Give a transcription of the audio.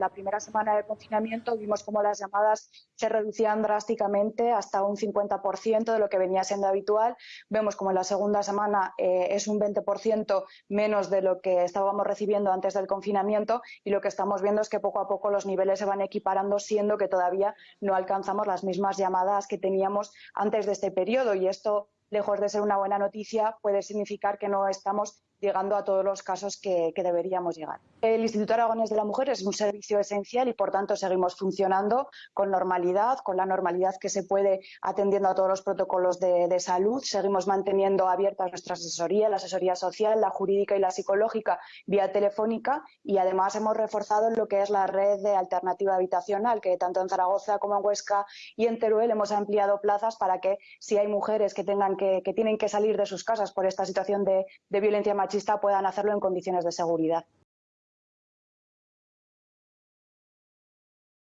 La primera semana de confinamiento vimos cómo las llamadas se reducían drásticamente hasta un 50% de lo que venía siendo habitual. Vemos como en la segunda semana eh, es un 20% menos de lo que estábamos recibiendo antes del confinamiento y lo que estamos viendo es que poco a poco los niveles se van equiparando, siendo que todavía no alcanzamos las mismas llamadas que teníamos antes de este periodo y esto lejos de ser una buena noticia, puede significar que no estamos llegando a todos los casos que, deberíamos llegar. El Instituto Aragonés de la Mujer es un servicio esencial y, por tanto, seguimos funcionando con normalidad, con la normalidad que se puede atendiendo a todos los protocolos de, salud. Seguimos manteniendo abiertas nuestra asesoría, la asesoría social, la jurídica y la psicológica vía telefónica y, además, hemos reforzado lo que es la red de alternativa habitacional, que tanto en Zaragoza como en Huesca y en Teruel hemos ampliado plazas para que, si hay mujeres que, tengan que, tienen que salir de sus casas por esta situación de, violencia machista, puedan hacerlo en condiciones de seguridad.